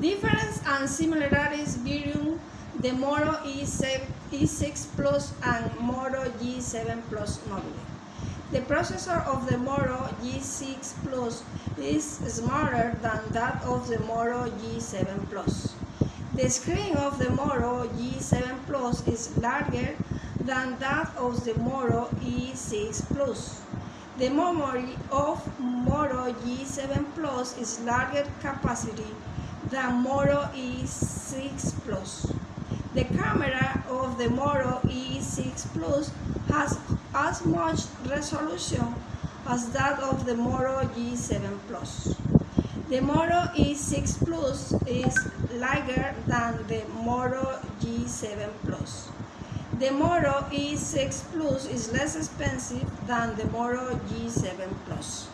Difference and similarities between the Moto E6 Plus and Moto G7 Plus mobile. The processor of the Moto G6 Plus is smaller than that of the Moto G7 Plus. The screen of the Moto G7 Plus is larger than that of the Moto E6 Plus. The memory of Moto G7 Plus is larger capacity than Moto E6 Plus. The camera of the Moto E6 Plus has as much resolution as that of the Moto G7 Plus. The Moto E6 Plus is lighter than the Moto G7 Plus. The Moto E6 Plus is less expensive than the Moto G7 Plus.